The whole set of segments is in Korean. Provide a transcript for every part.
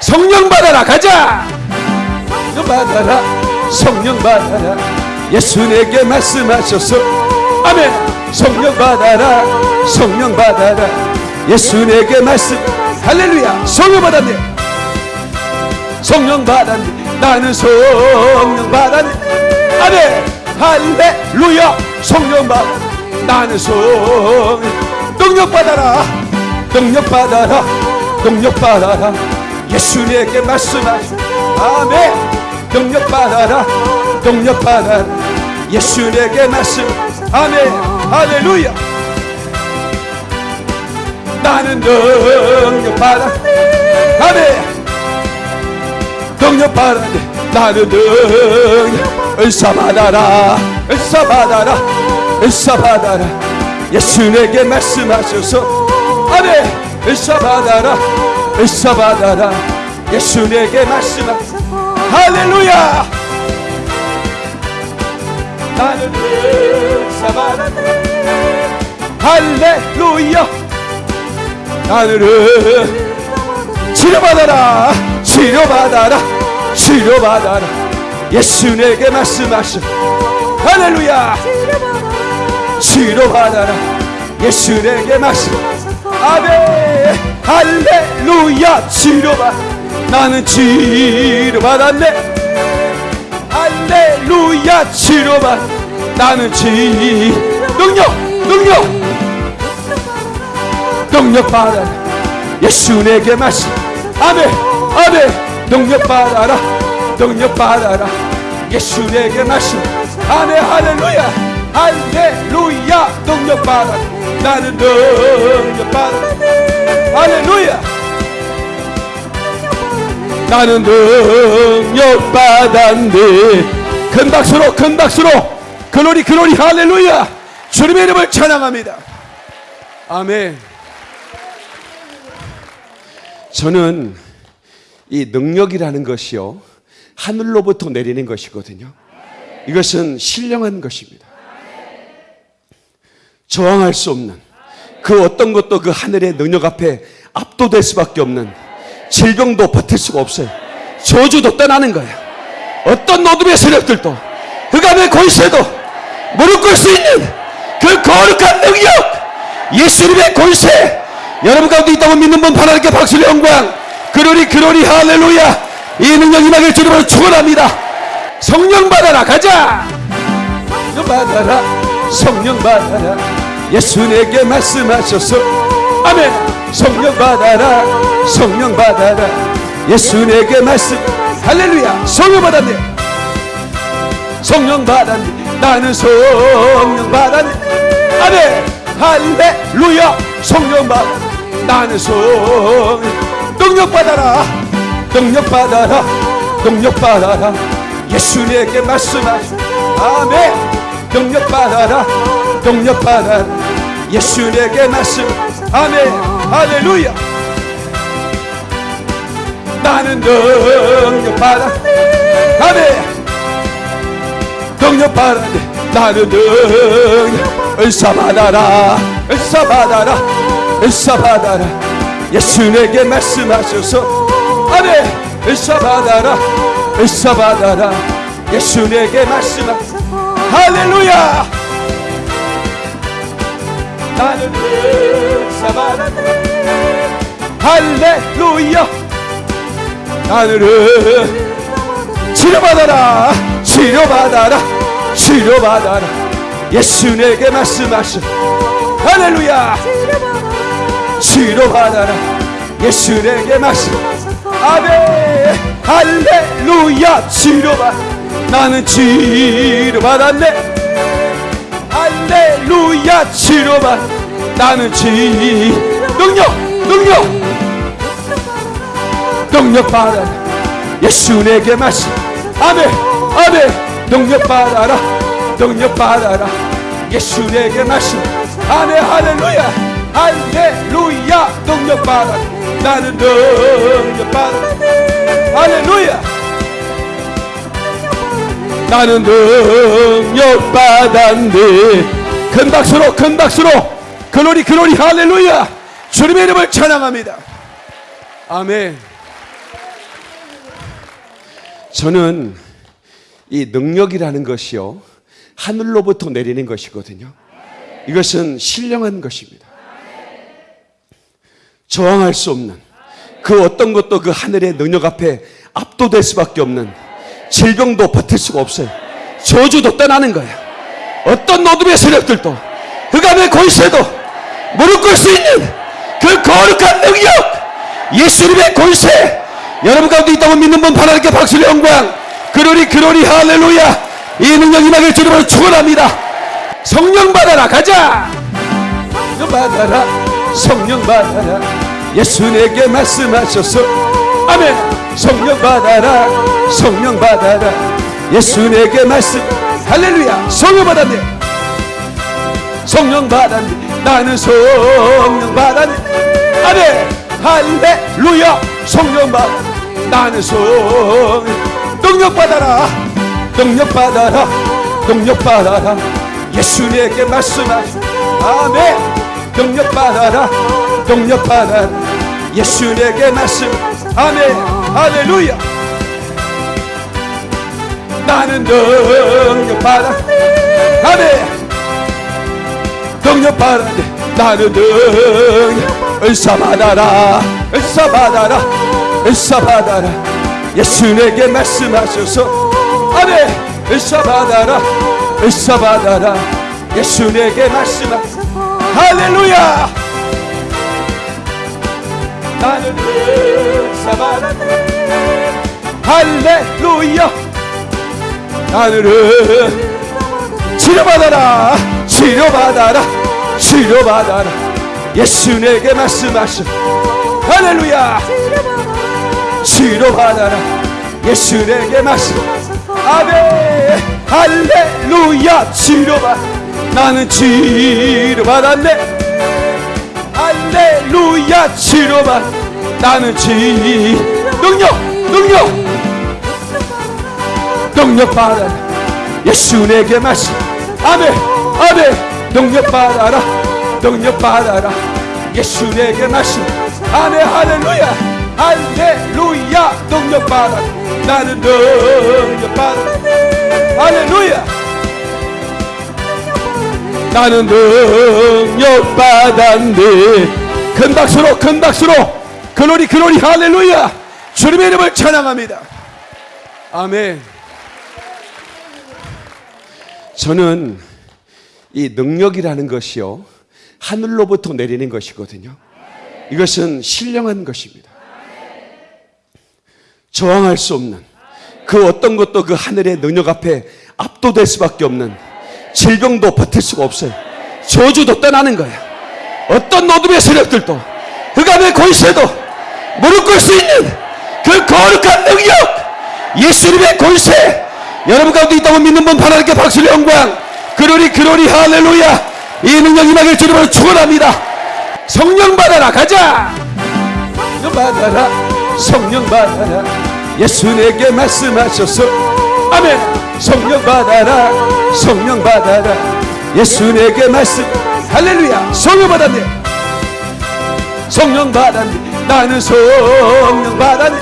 성령 받아라. 가자. 성령 받아라. 성령 받아라. 예수 내게 말씀하셔서. 아멘. 성령 받아라. 성령 받아라. 예수 내게 말씀. 할렐루야. 성령 받았네. 성령 받았네. 나는 성령 받았네. 아멘. 할렐루야. 성령 받. 나는 성령. 능력 받아라. 능력 받아라. 능력 받아라 예수 내게 말씀하시 아멘. 능력 받아라. 능력 받아라. 예수 내게 말씀. 아멘. 할렐루야. 나는 능력 받아. 아멘. 능력 받아 나는 능력 은사 받아라. 은사 받아라. 은사 받아라. 예수 내게 말씀하셔서. 아멘. 은사 받아라 은사 받아라 예수 내게 말씀하셔서 할렐루야 나는 은사 받아라 할렐루야 나는 치료받아라 치료받아라 치료받아라 예수 내게 말씀하셔 할렐루야 치료받아라 예수 내게 말씀 아멘 할렐루야 치료받 나는 치료받았네. 할렐루야 치료받 나는 치 능력 능력. 능력 받아라. 예수 내게 말씀 아멘 아멘. 능력 받아라. 능력 받아라. 예수 내게 말씀 아멘 할렐루야. 할렐루야 능력 받아라. 나는 능 나는 능력 받았네. 큰 박수로 큰 박수로. 글로리 글로리 할렐루야. 주님의 이름을 찬양합니다. 아멘. 저는 이 능력이라는 것이요 하늘로부터 내리는 것이거든요. 이것은 신령한 것입니다. 저항할 수 없는 그 어떤 것도 그 하늘의 능력 앞에 압도될 수밖에 없는 질병도 버틸 수가 없어요. 저주도 떠나는 거예요. 어떤 어둠의 세력들도 흑암의 권세도 무릎 꿇을 수 있는 그 거룩한 능력 예수님의 권세. 여러분 가운데 있다고 믿는 분 하나님께 박수를 영광. 그러리 그러리 할렐루야. 이 능력 임하길 주님으로 축원합니다. 성령 받아라. 가자. 성령 받아라. 성령 받아라. 예수 내게 말씀하셔서. 아멘. 성령 받아라 성령 받아라. 예수 내게 말씀. 할렐루야. 성령 받았네. 성령 받았네. 나는 성령 받았네. 아멘. 할렐루야. 성령 받. 나는 성령. 능력 받아라. 능력 받아라. 능력 받아라. 예수 내게 말씀하시 아멘. 능력 받아라. 능력 받아라. 예수 내게 말씀. 아멘. 할렐루야 나는 능력 받아 아멘. 능력 받아 나는 능력. 은사 받아라. 은사 받아라. 은사 받아라. 예수 내게 말씀하셔서. 아멘. 은사 받아라. 은사 받아라. 예수 내게 말씀하셔서. 할렐루야. 나는 은사 받아라. 할렐루야 나는 치료받아라 치료받아라 치료받아라. 예수 내게 말씀하셔 할렐루야. 치료받아라. 예수 내게 말씀. 아멘. 할렐루야. 치료받. 나는 치료받았네. 할렐루야. 치료받. 나는 치 능력 능력 능력 받아라. 예수 내게 말씀 아멘 아멘. 능력 받아라 능력 받아라. 예수 내게 말씀 아멘 할렐루야. 할렐루야. 능력 받아 나는 능력 받아 할렐루야. 나는 능력 받았네. 큰 박수로 큰 박수로. 글로리 글로리 할렐루야. 주님의 이름을 찬양합니다. 아멘 저는 이 능력이라는 것이요. 하늘로부터 내리는 것이거든요. 이것은 신령한 것입니다. 저항할 수 없는 그 어떤 것도 그 하늘의 능력 앞에 압도될 수밖에 없는 질병도 버틸 수가 없어요. 저주도 떠나는 거예요. 어떤 어둠의 세력들도 흑암의 권세도 무릎 꿇을 수 있는 그 거룩한 능력 예수님의 권세 여러분 가운데 있다고 믿는 분 하나님께 박수를 영광. 그러리 그러리 할렐루야. 이 능력 임하길 주님으로 축원합니다. 성령 받아라. 가자. 성령 받아라. 성령 받아라. 예수 내게 말씀하셔서. 아멘. 성령 받아라. 성령 받아라. 예수 내게 말씀. 할렐루야. 성령 받았네. 성령 받았네. 나는 성령 받았네. 아멘. 할렐루야. 성령 받 나는 성령 능력 받아라. 능력 받아라. 능력 받아라. 예수 내게 말씀하시 아멘. 능력 받아라. 능력 받아라. 예수 내게 말씀. 아멘. 할렐루야. 나는 능력 받아. 아멘. 능력 받아 나는 능력 은사 받아라. 은사 받아라 받아라 예수 내게 말씀하셔서. 아멘. 은사 받아라 예수 내게 말씀하 할렐루야. 나는 받아라. 할렐루야. 나는 치료받아라. 치료받아라. 치료받아라. 예수 내게 말씀하셔 할렐루야 치료받아라 예수 내게 말씀 아멘. 할렐루야. 치료받 나는 치료 받았네 할렐루야. 치료 받 나는 치 능력 능력. 능력 받아라. 예수 내게 말씀 아멘. 아멘. 능력 받아라. 능력 받아라. 예수 내게 말씀 아멘. 할렐루야 할렐루야 능력 받아. 나는 능력 받아. 할렐루야. 나는 능력 받았네. 큰 박수로 큰 박수로. 글로리 글로리 할렐루야. 주님의 이름을 찬양합니다. 아멘. 저는 이 능력이라는 것이요 하늘로부터 내리는 것이거든요. 이것은 신령한 것입니다. 저항할 수 없는 그 어떤 것도 그 하늘의 능력 앞에 압도될 수밖에 없는 질병도 버틸 수가 없어요. 저주도 떠나는 거예요. 어떤 어둠의 세력들도 흑암의 권세도 무릎 꿇을 수 있는 그 거룩한 능력 예수님의 권세. 여러분 가운데 있다고 믿는 분 하나님께 박수를 영광. 그러리 그러리 할렐루야. 이 능력 임하길 주님으로 축원합니다. 성령 받아라. 가자. 받아라 성령 받아라. 예수 내게 말씀하셔서 아멘. 성령 받아라. 성령 받아라. 예수 내게 말씀. 할렐루야. 성령 받았네. 성령 받았네. 나는 성령 받았네.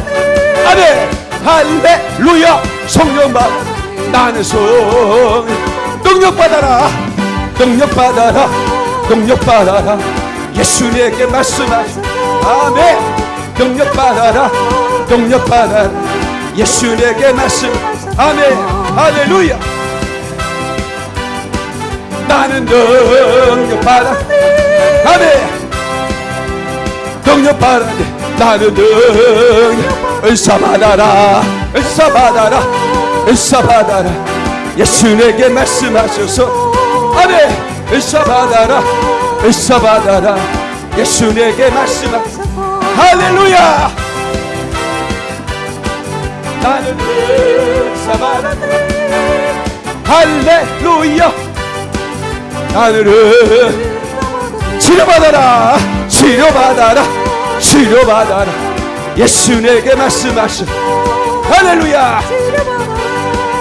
아멘. 할렐루야. 성령 받 나는 성령. 능력 받아라. 능력 받아라. 능력 받아라. 예수 내게 말씀하시 아멘 능력 받아라. 능력 받아라. 예수 내게 말씀. 아멘. 할렐루야. 나는 능력 받아. 아멘. 능력 받아 나는 능력 은사 받아라. 은사 받아라. 은사 받아라. 예수 내게 말씀하셔서. 아멘. 은사 받아라. 은사 받아라. 예수 내게 말씀하 할렐루야! 나는 은사 받아라 할렐루야! 나는 치료받아라. 치료받아라. 치료받아라. 예수 내게 말씀하셔 할렐루야!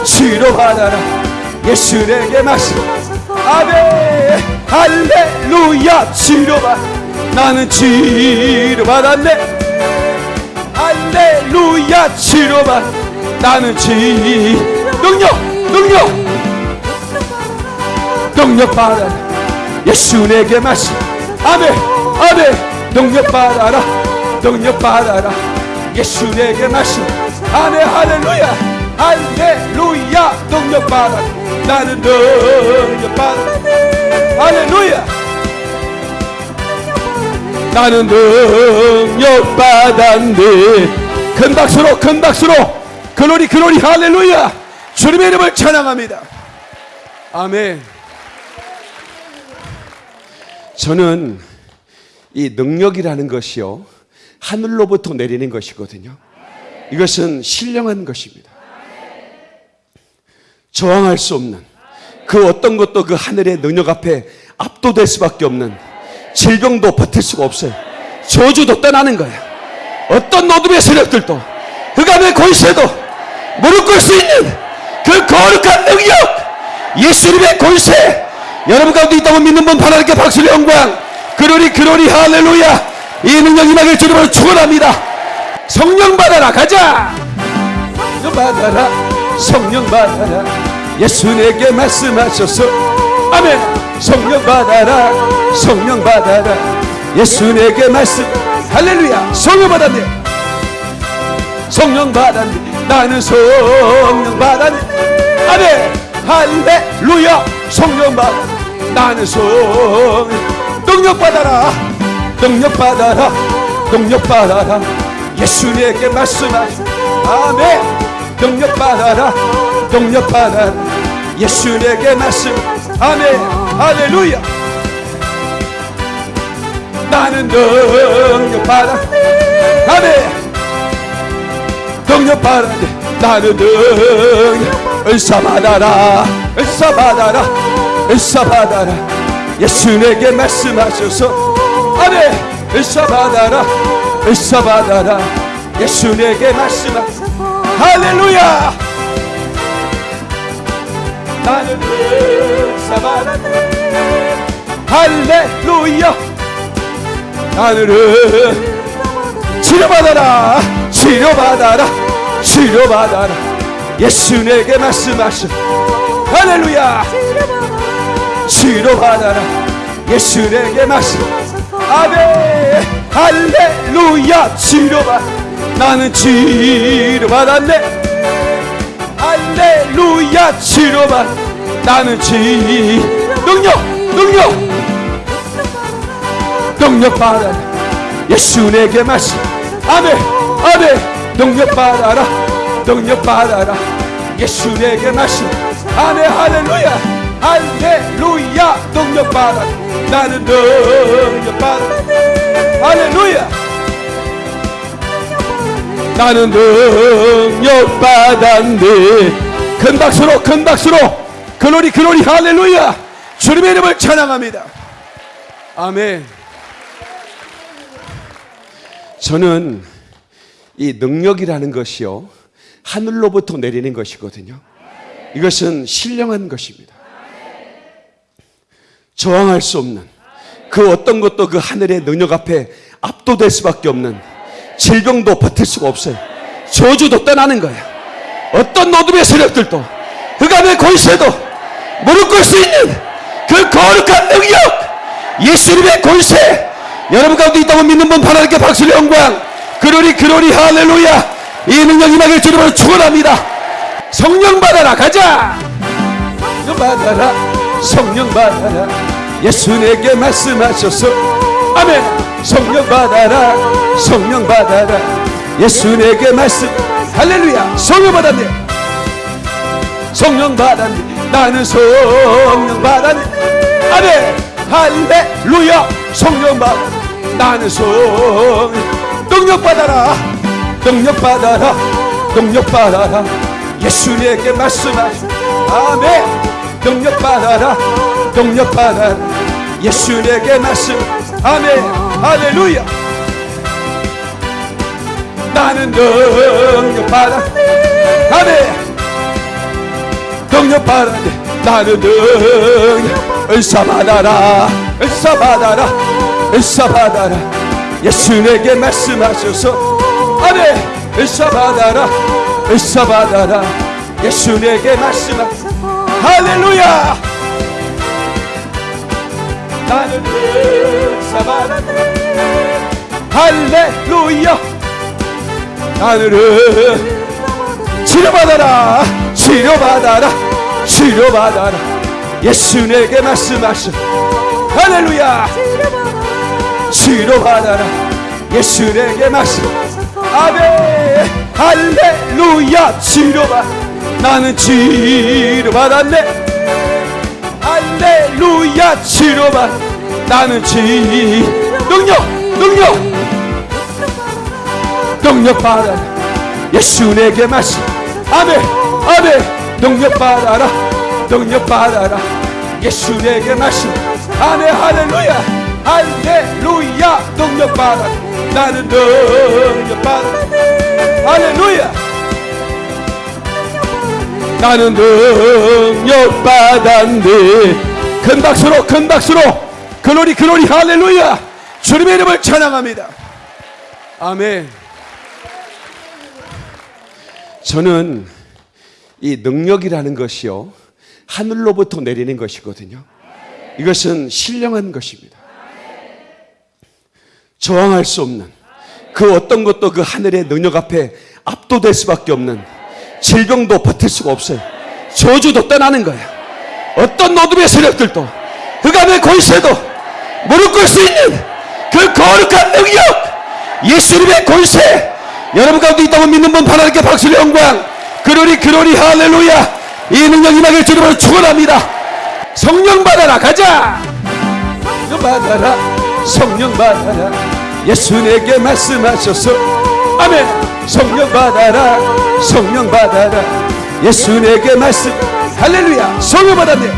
치료받아라. 예수 내게 말씀. 아멘. 할렐루야! 치료받 나는 치료받았네 할렐루야 치료받 나는 지 능력 능력. 능력 받아라. 예수 내게 말씀 아멘 아멘. 능력 받아라 능력 받아라. 예수 내게 말씀 아멘 할렐루야. 할렐루야 능력 받아라. 나는 능력 받아라. 할렐루야 나는 능력 받았네. 큰 박수로 큰 박수로. 글로리 글로리 할렐루야. 주님의 이름을 찬양합니다. 아멘. 저는 이 능력이라는 것이요 하늘로부터 내리는 것이거든요. 이것은 신령한 것입니다. 저항할 수 없는 그 어떤 것도 그 하늘의 능력 앞에 압도될 수밖에 없는 질병도 버틸 수가 없어요. 저주도 떠나는 거예요. 어떤 노둠의 세력들도 흑암의 권세도 무릎 꿇을 수 있는 그 거룩한 능력 예수님의 권세. 여러분 가운데 있다고 믿는 분 하나님께 박수를 영광. 그러리 그러리 할렐루야. 이 능력 임하길 주님으로 축원합니다. 성령 받아라. 가자. 성령 받아라. 성령 받아라. 예수 내게 말씀하셔서. 아멘 성령 받아라. 성령 받아라. 예수 내게 말씀. 할렐루야. 성령 받았네. 성령 받았네. 나는 성령 받았네. 아멘. 할렐루야. 성령 받아. 나는 성령. 능력 받아라. 능력 받아라. 능력 받아라. 예수 내게 말씀하시 아멘. 능력 받아라. 능력 받아라. 예수 내게 말씀. 아멘 할렐루야 나는 능력 받아 아멘 능력 받아 나는 능력 은사 받아라 은사 받아라 은사 받아라 예수 내게 말씀하셔서 아멘 은사 받아라 은사 받아라 예수 내게 말씀하셔서 할렐루야 나는 은 사 받았네. 할렐루야. 하늘은 치료받아라. 치료받아라. 치료받아라. 예수 내게 말씀하셔 할렐루야. 치료받아라. 예수 내게 말씀. 아멘. 할렐루야. 치료받. 나는 치료받았네. 할렐루야. 치료받 나는 치 능력 능력. 능력 받아라. 예수 내게 말씀 아멘 아멘. 능력 받아라. 능력 받아라. 예수 내게 말씀 아멘 할렐루야. 할렐루야. 능력 받아 나는 능력 받아 할렐루야. 나는 능력 받았네 큰 박수로 큰 박수로 글로리 글로리 할렐루야! 주님의 이름을 찬양합니다. 아멘. 저는 이 능력이라는 것이요 하늘로부터 내리는 것이거든요. 이것은 신령한 것입니다. 저항할 수 없는 그 어떤 것도 그 하늘의 능력 앞에 압도될 수밖에 없는 질병도 버틸 수가 없어요. 저주도 떠나는 거예요. 어떤 노둠의 세력들도 흑암의 권세도 무릎 꿇을 수 있는 그 거룩한 능력 예수님의 권세 여러분 가운데 있다고 믿는 분 하나님께 박수를 영광. 그러리 그러리 할렐루야. 이 능력 임하길 주님으로 축원합니다. 성령 받아라 가자! 성령 받아라 성령 받아라. 예수 내게 말씀하셔서 아멘. 성령 받아라 성령 받아라. 예수 내게 말씀 할렐루야. 성령 받았네. 성령 받았네 나는 성령 받았네 아멘. 할렐루야. 성령 받아 나는 성령 능력 받아라. 능력 받아라. 능력 받아라. 예수 내게 말씀하시 아멘. 능력 받아라. 능력 받아라. 예수 내게 말씀. 아멘. 할렐루야. 나는 능력 받아. 아멘 능력 받아 나는 은사 받아라 은사 받아라 은사 받아라. 예수 내게 말씀하셔서 아멘 은사 받아라 은사 받아라. 예수 내게 말씀하 할렐루야. 나는 은사 받았네. 할렐루야. 나는 치료받아라 치료받아라 치료받아라. 예수 내게 말씀하시. 할렐루야. 치료받아라. 예수 내게 말씀. 아멘. 할렐루야. 치료받. 나는 치료받았네. 할렐루야. 치료받. 나는 치 능력 능력. 능력 받아라. 예수 내게 말씀. 아멘. 아멘 능력 받아라. 능력 받아라. 예수 내게 말씀 아멘 할렐루야. 할렐루야. 능력 받아라 나는 능력 받아라 할렐루야. 나는 능력 받았네. 큰 박수로 큰 박수로. 글로리 글로리. 할렐루야. 주님의 이름을 찬양합니다. 아멘. 저는 이 능력이라는 것이요 하늘로부터 내리는 것이거든요. 이것은 신령한 것입니다. 저항할 수 없는 그 어떤 것도 그 하늘의 능력 앞에 압도될 수밖에 없는 질병도 버틸 수가 없어요. 저주도 떠나는 거예요. 어떤 어둠의 세력들도 흑암의 권세도 무릎 꿇을 수 있는 그 거룩한 능력 예수님의 권세. 여러분 가운데 있다고 믿는 분 하나님께 박수를 영광 그러리 그러리 할렐루야. 이 능력 임하길 주님으로 축원합니다. 성령 받아라 가자. 성령 받아라 성령 받아라. 예수 내게 말씀하셔서 아멘. 성령 받아라 성령 받아라. 예수 내게 말씀 할렐루야. 성령 받았네.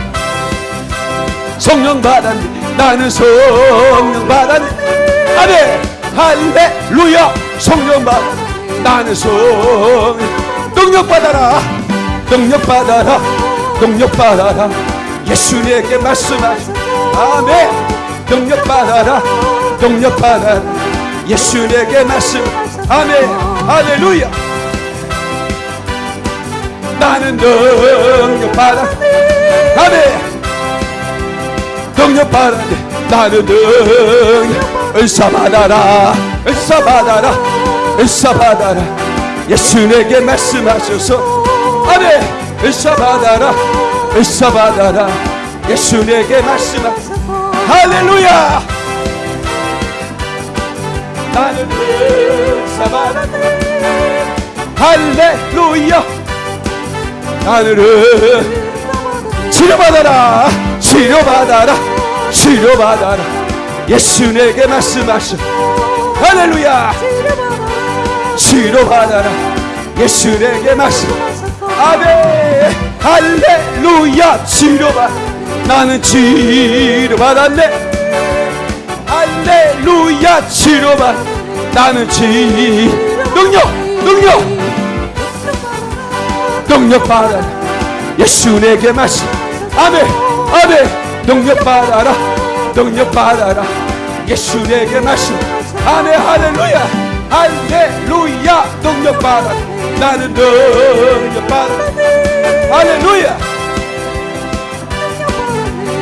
성령 받았네. 나는 성령 받았네. 아멘. 할렐루야. 성령 받 나는 성 능력 받아라. 능력 받아라. 능력 받아라. 예수 내게 말씀하시 아멘. 능력 받아라. 능력 받아라. 예수 내게 말씀. 아멘. 할렐루야. 나는 능력 받아. 아멘. 능력 받았네. 나는 능력 은사 받아라. 은사 받아라. 은사 받아라 예수 내게 말씀하셔서 아멘 은사 받아라 은사 받아라. 예수 내게 말씀하 할렐루야! 나는 은사 받았네 할렐루야! 나는 치료받아라! 치료받아라! 치료받아라! 예수 내게 말씀하셔. 할렐루야 치료 받아라 예수 내게 말씀 아멘. 할렐루야. 치료받 나는 치료받았네 할렐루야. 치료받 나는 치 능력 능력. 능력 받아라. 예수 내게 말씀 아멘. 아멘. 능력 받아라. 능력 받아라. 예수 내게 말씀 아멘. 할렐루야 할렐루야 능력 받아 나는 능력 받아 할렐루야.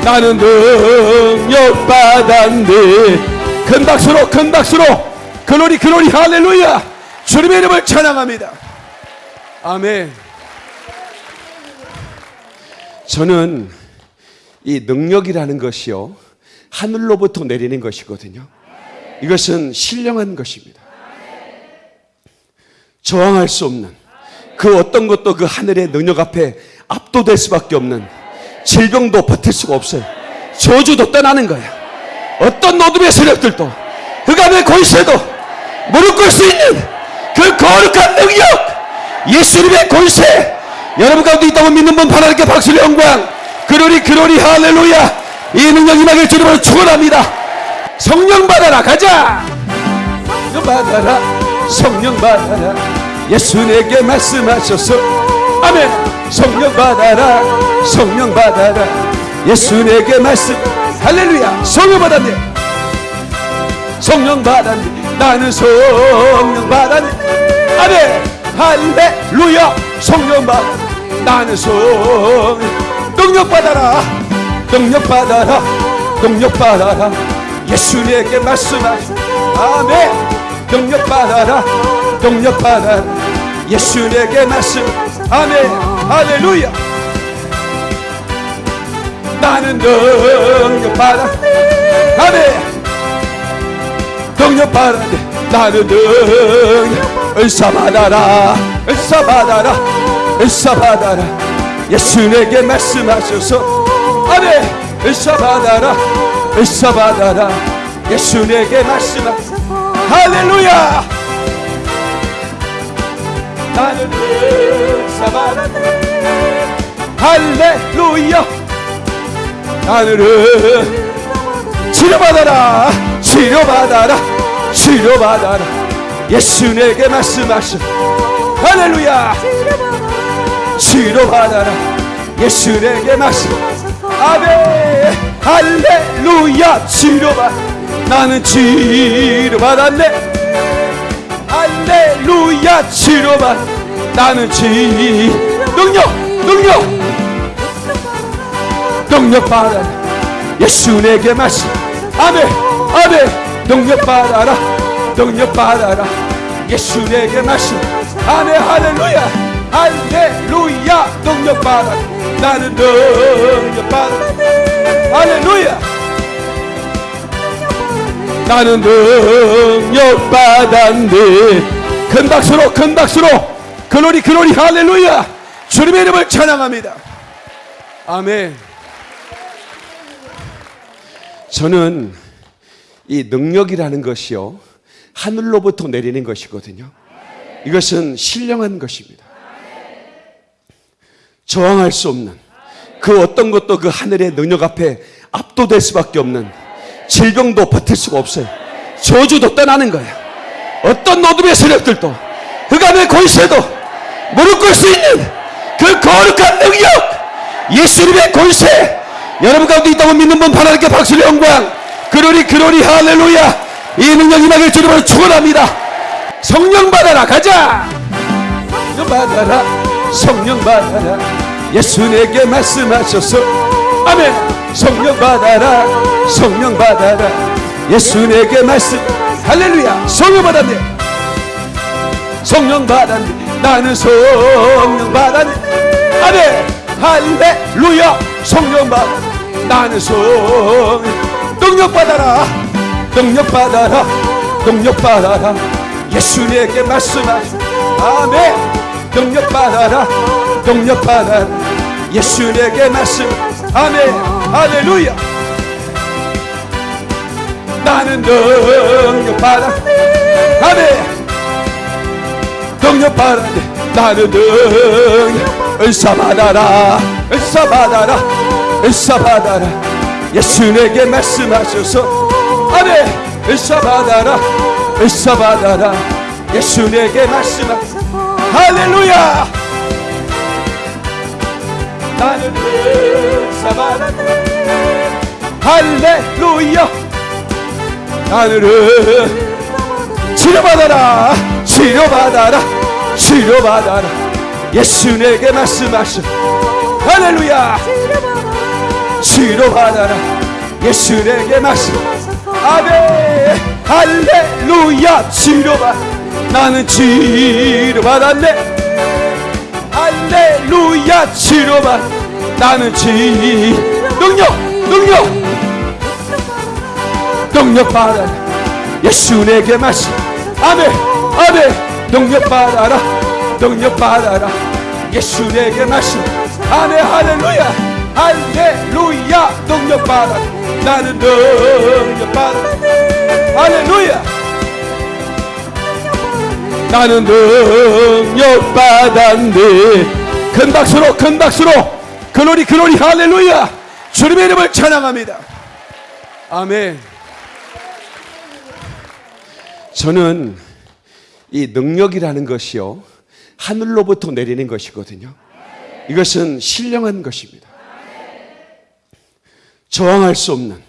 나는 능력 받았네 큰 박수로 큰 박수로. 글로리 글로리 할렐루야. 주님의 이름을 찬양합니다. 아멘. 저는 이 능력이라는 것이요 하늘로부터 내리는 것이거든요. 이것은 신령한 것입니다 저항할 수 없는 그 어떤 것도 그 하늘의 능력 앞에 압도될 수밖에 없는 질병도 버틸 수가 없어요. 저주도 떠나는 거예요. 어떤 어둠의 세력들도 흑암의 권세도 무릎 꿇을 수 있는 그 거룩한 능력 예수님의 권세. 여러분 가운데 있다고 믿는 분 하나님께 박수를 영광. 그러리 그러리 할렐루야. 이 능력 임하길 주님으로 축원합니다. 성령 받아라. 가자. 받아라 성령 받아라. 예수 내게 말씀하셔서 아멘. 성령 받아라. 성령 받아라. 예수 내게 말씀. 할렐루야. 성령 받았네. 성령 받았네. 나는 성령 받았네. 아멘. 할렐루야. 성령 받아 나는 성 능력 받아라. 능력 받아라. 능력 받아라. 예수 내게 말씀하시 아멘 능력 받아라 능력 받아라. 예수 내게 말씀. 아멘. 할렐루야. 나는 능력 받아. 아멘. 능력 받아 나는 능력 은사 받아라. 은사 받아라. 은사 받아라. 예수 내게 말씀하셔서. 아멘. 은사 받아라. 은사 받아라. 예수 내게 말씀하셔서 할렐루야! 나는 받아라 할렐루야! 하늘은 치료받아라! 치료받아라! 치료받아라! 예수 내게 말씀하셔. 할렐루야! 치료받아라! 예수 내게 말씀. 아멘! 할렐루야! 치료받 나는 치료받았네 할렐루야 치료받 나는 치 능력 능력. 능력 받아라. 예수 내게 말씀 아멘 아멘. 능력 받아라. 능력 받아라. 예수 내게 말씀 아멘 할렐루야. 할렐루야. 능력 받아 나는 능력 받아 할렐루야 나는 능력 받았네. 큰 박수로 큰 박수로. 글로리 글로리 할렐루야. 주님의 이름을 찬양합니다. 아멘. 저는 이 능력이라는 것이요 하늘로부터 내리는 것이거든요. 이것은 신령한 것입니다. 저항할 수 없는 그 어떤 것도 그 하늘의 능력 앞에 압도될 수밖에 없는 질병도 버틸 수가 없어요. 저주도 떠나는 거예요. 어떤 노둠의 세력들도 흑암의 권세도 무릎 꿇을 수 있는 그 거룩한 능력 예수님의 권세. 여러분 가운데 있다고 믿는 분 하나님께 박수를 영광. 그러리 그러리 할렐루야. 이 능력 임하길 주님으로 축원합니다. 성령 받아라. 가자. 성령 받아라. 성령 받아라. 예수 내게 말씀하셔서 아멘. 성령 받아라. 성령 받아라. 예수 내게 말씀. 할렐루야. 성령 받았네. 성령 받았네. 나는 성령 받았네. 아멘. 할렐루야. 성령 받아. 나는 성 능력 받아라. 능력 받아라. 능력 받아라. 예수 내게 말씀하시 아멘. 능력 받아라. 능력 받아라 예수 내게 말씀. 아멘. 할렐루야. 나는 능력 받아. 아멘. 능력 받아 나는 능력. 은사 받아라. 은사 받아라. 은사 받아라. 예수 내게 말씀하셔서. 아멘. 은사 받아라. 은사 받아라. 예수 내게 말씀하셔서. 할렐루야 나는 받아라 할렐루야. 하늘은 치료받아라 치료받아라 치료받아라. 예수 내게 말씀하셔 할렐루야. 치료받아라. 예수 내게 말씀. 아멘. 할렐루야. 치료받 나는 치료받았네 할렐루야 치료받 나는 치 능력 능력. 능력 받아라. 예수 내게 말씀 아멘 아멘. 능력 받아라. 능력 받아라. 예수 내게 말씀 아멘 할렐루야. 할렐루야. 능력 받아 나는 능력 받아 할렐루야 나는 능력 받았네. 큰 박수로 큰 박수로. 글로리 글로리 할렐루야. 주님의 이름을 찬양합니다. 아멘. 저는 이 능력이라는 것이요 하늘로부터 내리는 것이거든요. 이것은 신령한 것입니다. 저항할 수 없는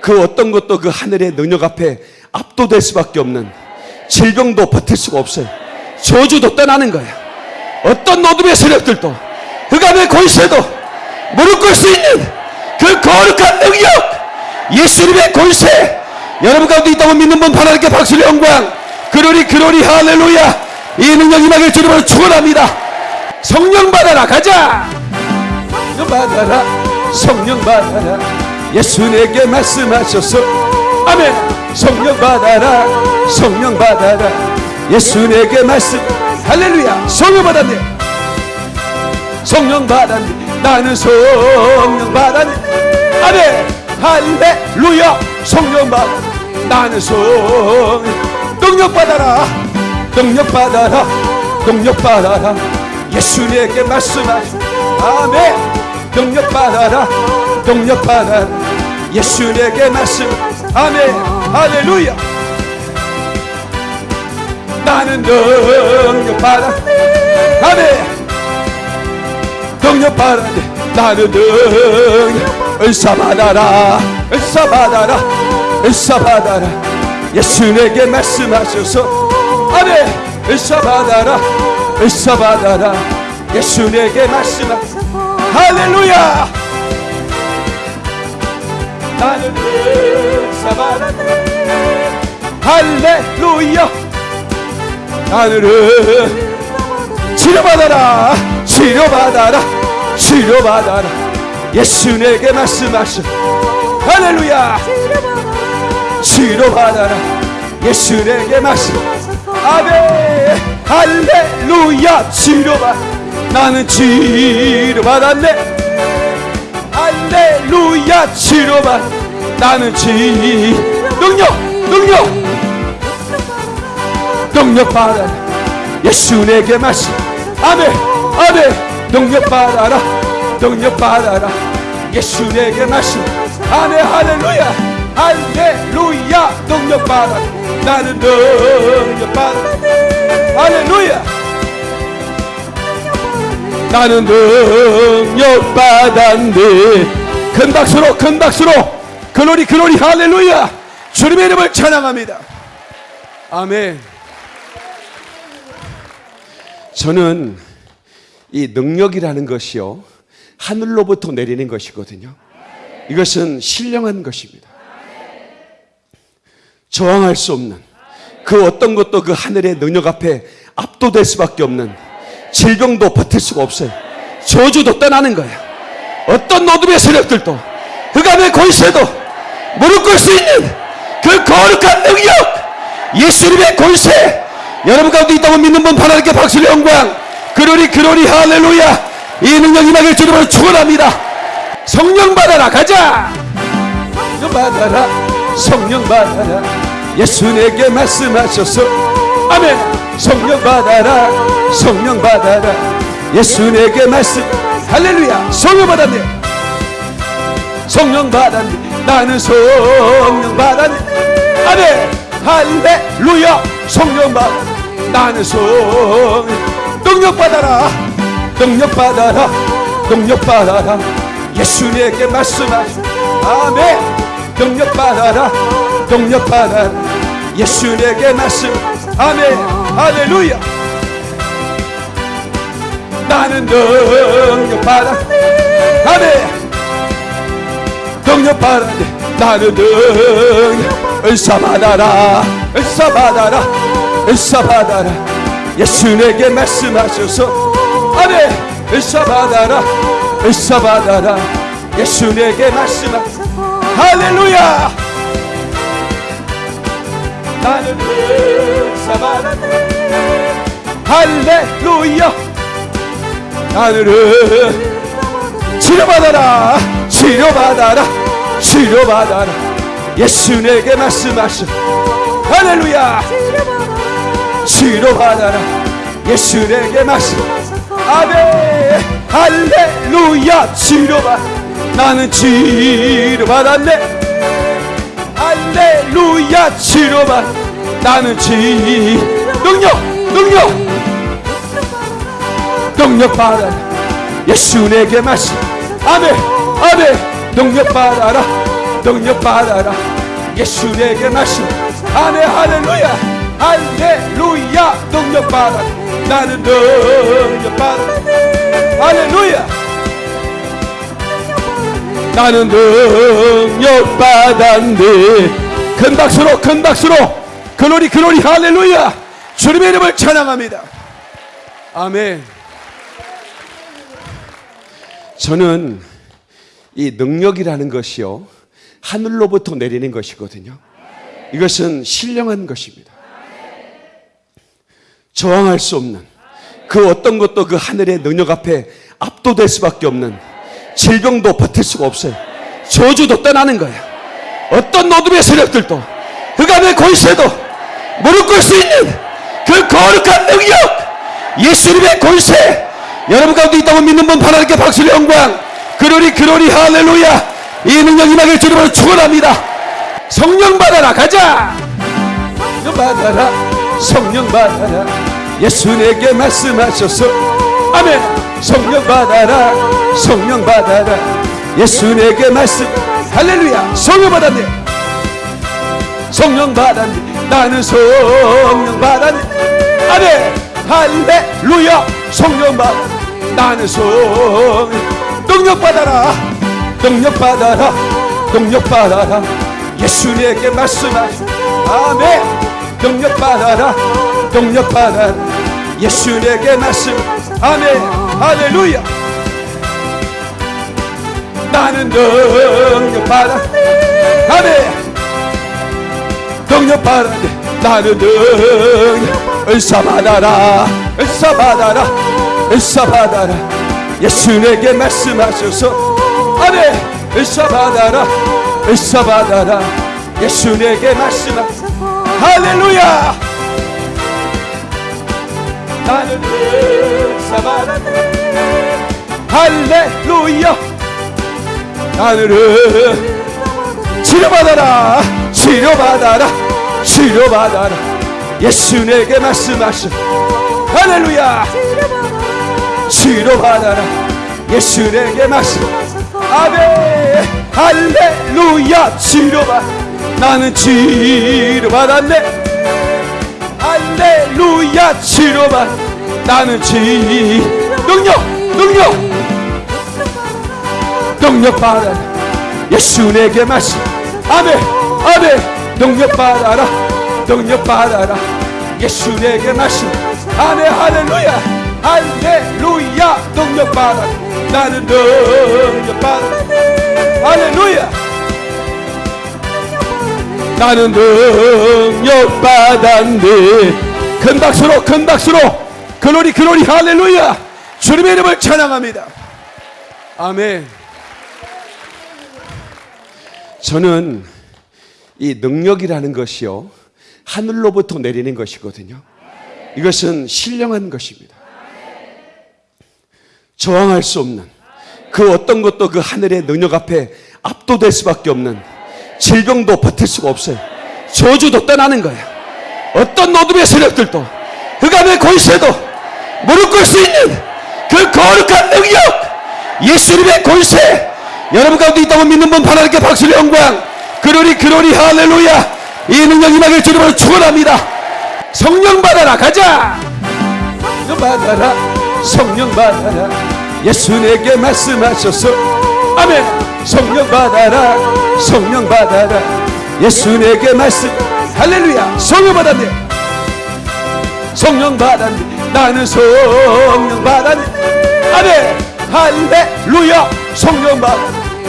그 어떤 것도 그 하늘의 능력 앞에 압도될 수밖에 없는 질병도 버틸 수가 없어요. 저주도 떠나는 거야. 어떤 어둠의 세력들도 흑암의 권세도 무릎 꿇을 수 있는 그 거룩한 능력 예수님의 권세. 여러분 가운데 있다고 믿는 분 하나님께 박수를 영광. 그러리 그러리 할렐루야. 이 능력 임하길 주님으로 축원합니다. 성령 받아라. 가자. 성령 받아라. 성령 받아라. 예수 내게 말씀하셔서. 아멘 성령 받아라. 성령 받아라. 예수 내게 말씀. 할렐루야. 성령 받았네. 성령 받았네. 나는 성령 받았네. 아멘. 할렐루야. 성령 받아. 나는 성 능력 받아라. 능력 받아라. 능력 받아라. 예수 내게 말씀하시 아멘. 능력 받아라. 능력 받아라. 예수 내게 말씀. 아멘 할렐루야 나는 능력 받아 아멘. 능력 받아 나는 능력 할렐루야. 하늘은 치료받아라. 치료받아라. 치료받아라. 예수 내게 말씀하셔 할렐루야. 치료받아라. 예수 내게 말씀. 아멘. 할렐루야. 치료받. 나는 치료받았네 할렐루야 치료받 나는 치 능력 능력. 능력 받아라. 예수 내게 말씀 아멘 아멘. 능력 받아라. 능력 받아라. 예수 내게 말씀 아멘 할렐루야. 할렐루야. 능력 받아 나는 능력 받아 할렐루야 나는 능력 받았네. 큰 박수로 큰 박수로. 글로리 글로리 할렐루야. 주님의 이름을 찬양합니다. 아멘. 저는 이 능력이라는 것이요 하늘로부터 내리는 것이거든요. 이것은 신령한 것입니다. 저항할 수 없는 그 어떤 것도 그 하늘의 능력 앞에 압도될 수밖에 없는 질병도 버틸 수가 없어요. 저주도 떠나는 거예요. 어떤 어둠의 세력들도 흑암의 권세도 무릎 꿇을 수 있는 그 거룩한 능력 예수님의 권세. 여러분 가운데 있다고 믿는 분 하나님께 박수를 영광. 그러리 그러리 할렐루야. 이 능력 임하길 주님으로 축원합니다. 성령 받아라. 가자. 성령 받아라. 성령 받아라. 예수 내게 말씀하셔서 아멘. 성령 받아라. 성령 받아라. 예수 내게 말씀. 할렐루야. 성령 받았네. 성령 받았네. 나는 성령 받았네. 아멘. 할렐루야. 성령 받아. 나는 성 능력 받아라. 능력 받아라. 능력 받아라. 예수 내게 말씀하시 아멘. 능력 받아라. 능력 받아라. 예수 내게 말씀 아멘 할렐루야 나는 능력 받아 아멘. 능력 받아 나는 능력 은사 받아라. 은사 받아라. 은사 받아라. 예수 내게 말씀하셔서. 아멘. 은사 받아라. 은사 받아라. 예수 내게 말씀하셔서. 할렐루야. 나는 은 사 받아라 할렐루야. 하늘은 치료받아라. 치료받아라. 치료받아라. 예수 내게 말씀하셔. 할렐루야. 치료받아라. 예수 내게 말씀. 아멘. 할렐루야. 치료받. 나는 치료받았네. 할렐루야. 치료받 나는 치 능력 능력. 능력 받아라. 예수 내게 말씀 아멘 아멘. 능력 받아라. 능력 받아라. 예수 내게 말씀 아멘 할렐루야. 할렐루야. 능력 받아 나는 능력 받아 할렐루야. 나는 능력 받았네 큰 박수로 큰 박수로 글로리 글로리 할렐루야! 주님의 이름을 찬양합니다. 아멘. 저는 이 능력이라는 것이요 하늘로부터 내리는 것이거든요. 이것은 신령한 것입니다. 저항할 수 없는 그 어떤 것도 그 하늘의 능력 앞에 압도될 수밖에 없는 질병도 버틸 수가 없어요. 저주도 떠나는 거예요. 어떤 노둠의 세력들도 흑암의 권세도 무릎 꿇을 수 있는 그 거룩한 능력 예수님의 권세 여러분 가운데 있다고 믿는 분 하나님께 박수를 영광. 그러리 그러리 할렐루야. 이 능력 임하길 주님으로 축원합니다. 성령 받아라 가자! 성령 받아라 성령 받아라. 예수 내게 말씀하셔서 아멘. 성령 받아라 성령 받아라. 예수 내게 말씀 할렐루야. 성령 받았네 성령 받았네 나는 성령 받았네 아멘. 할렐루야. 성령 받아 나는 성 능력 받아라. 능력 받아라. 능력 받아라. 예수 내게 말씀하시 아멘. 능력 받아라. 능력 받아라. 예수 내게 말씀. 아멘. 할렐루야. 나는 능력 받아. 아멘 능력 받아 나는 능력 은사 받아라 은사 받아라 은사 받아라. 예수 내게 말씀하셔서 아멘. 은사 받아라 은사 받아라. 예수 내게 말씀하셔서 할렐루야. 나는 은사 받아라. 할렐루야. 나는 치료받아라 치료받아라 치료받아라. 예수 내게 말씀하셔 할렐루야. 치료받아라. 예수 내게 말씀. 아멘. 할렐루야. 치료받. 나는 치료받았네. 할렐루야. 치료받. 나는 치 능력 능력. 능력 받아라. 예수 내게 말씀. 아멘. 아멘 능력 받아라. 능력 받아라. 예수 내게 말씀 아멘 할렐루야. 할렐루야. 능력 받아라. 나는 능력 받아라. 할렐루야. 나는 능력 받았네. 큰 박수로 큰 박수로. 글로리 글로리 할렐루야. 주님의 이름을 찬양합니다. 아멘. 저는 이 능력이라는 것이요 하늘로부터 내리는 것이거든요. 이것은 신령한 것입니다. 저항할 수 없는 그 어떤 것도 그 하늘의 능력 앞에 압도될 수밖에 없는 질병도 버틸 수가 없어요. 저주도 떠나는 거예요. 어떤 노둠의 세력들도 흑암의 권세도 무릎 꿇을 수 있는 그 거룩한 능력 예수님의 권세. 여러분 가운데 있다고 믿는 분 하나님께 박수를 영광 그러리 그러리 할렐루야. 이 능력 임하길 주님으로 축원합니다. 성령 받아라. 가자. 성령 받아라. 성령 받아라. 예수 내게 말씀하셔서. 아멘. 성령 받아라. 성령 받아라. 예수 내게 말씀. 할렐루야. 성령 받았네. 성령 받았네. 나는 성령 받았네. 아멘. 할렐루야. 성령 받아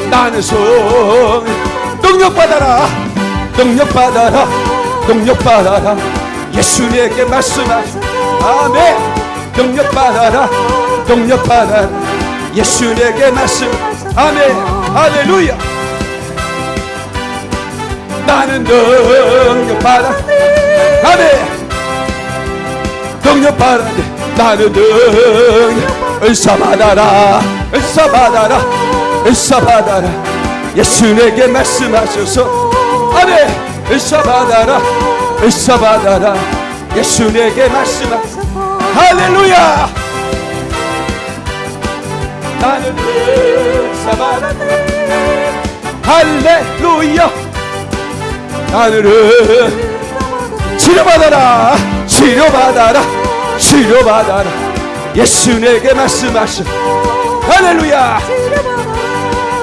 나는 성 능력 받아라. 능력 받아라. 능력 받아라. 예수 내게 말씀하시 아멘. 능력 받아라. 능력 받아라. 예수 내게 말씀. 아멘. 할렐루야. 나는 능력 받아. 아멘. 능력 받아 나는 능력 은사 받아라. 은사 받아라. 은사 받아라 예수 내게 말씀하셔서 아멘 은사 받아라 은사 받아라 예수 내게 말씀하셔서 할렐루야 나는 은사 받아라 할렐루야 나는 치료받아라 치료받아라 치료받아라 예수 내게 말씀하셔 할렐루야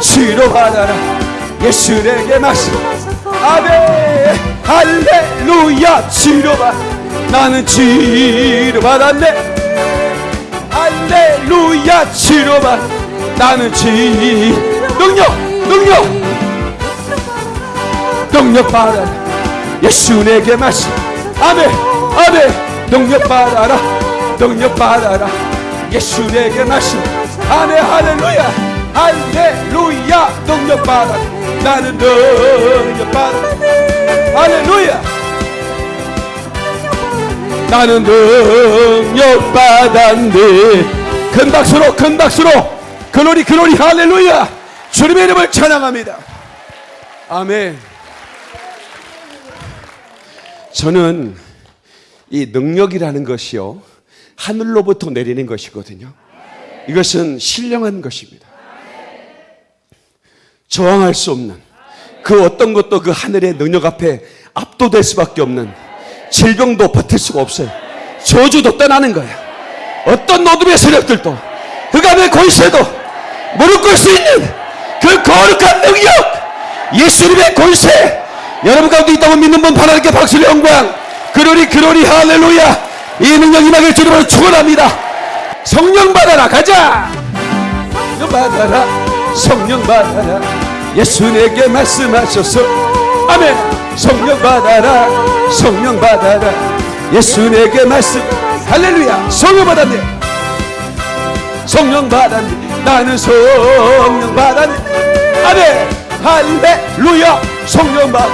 치료받아라 예수 내게 말씀. 아멘. 할렐루야. 치료 받 나는 치료 받았네 할렐루야. 치료 받 나는 치 능력 능력. 능력 받아라. 예수 내게 말씀. 아멘. 아멘. 능력 받아라. 능력 받아라. 예수 내게 말씀. 아멘. 할렐루야 할렐루야 능력 받아 나는 능력 받아 할렐루야. 나는 능력 받았네 큰 박수로 큰 박수로. 글로리 글로리 할렐루야. 주님의 이름을 찬양합니다. 아멘. 저는 이 능력이라는 것이요 하늘로부터 내리는 것이거든요. 이것은 신령한 것입니다 저항할 수 없는 그 어떤 것도 그 하늘의 능력 앞에 압도될 수밖에 없는 질병도 버틸 수가 없어요. 저주도 떠나는 거예요. 어떤 노둠의 세력들도 흑암의 권세도 무릎 꿇을 수 있는 그 거룩한 능력 예수님의 권세. 여러분 가운데 있다고 믿는 분 하나님께 박수를 영광. 그러리 그러리 할렐루야. 이 능력 임하길 주님으로 축원합니다. 성령 받아라 가자. 받아라 성령 받아라. 예수 내게 말씀하셔서 아멘. 성령 받아라. 성령 받아라. 예수 내게 말씀. 할렐루야. 성령 받았네. 성령 받았네. 나는 성령 받았네. 아멘. 할렐루야. 성령 받아.